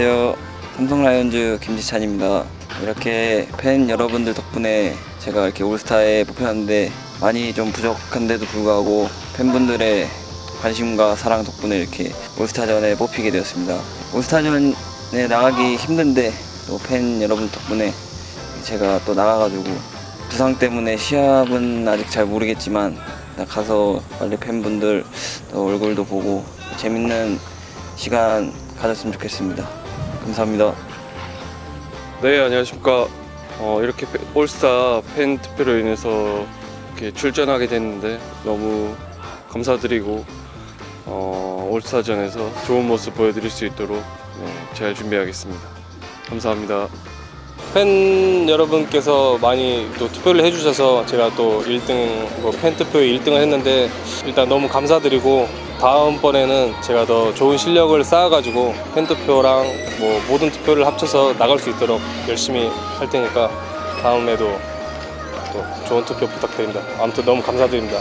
라이온즈 김지찬입니다. 이렇게 팬 여러분들 덕분에 제가 이렇게 올스타에 뽑혔는데 많이 좀 부족한데도 불구하고 팬분들의 관심과 사랑 덕분에 이렇게 올스타전에 뽑히게 되었습니다. 올스타전에 나가기 힘든데 또 팬 여러분 덕분에 제가 또 나가가지고 부상 때문에 시합은 아직 잘 모르겠지만 가서 빨리 팬분들 또 얼굴도 보고 재밌는 시간 가졌으면 좋겠습니다. 감사합니다. 네 안녕하십니까. 어, 이렇게 페- 올스타 팬 투표로 인해서 이렇게 출전하게 됐는데 너무 감사드리고 어, 올스타전에서 좋은 모습 보여드릴 수 있도록 네, 잘 준비하겠습니다. 감사합니다. 팬 여러분께서 많이 또 투표를 해주셔서 제가 또 1등, 뭐 팬 투표에 1등을 했는데 일단 너무 감사드리고 다음번에는 제가 더 좋은 실력을 쌓아가지고 팬 투표랑 뭐 모든 투표를 합쳐서 나갈 수 있도록 열심히 할 테니까 다음에도 또 좋은 투표 부탁드립니다. 아무튼 너무 감사드립니다.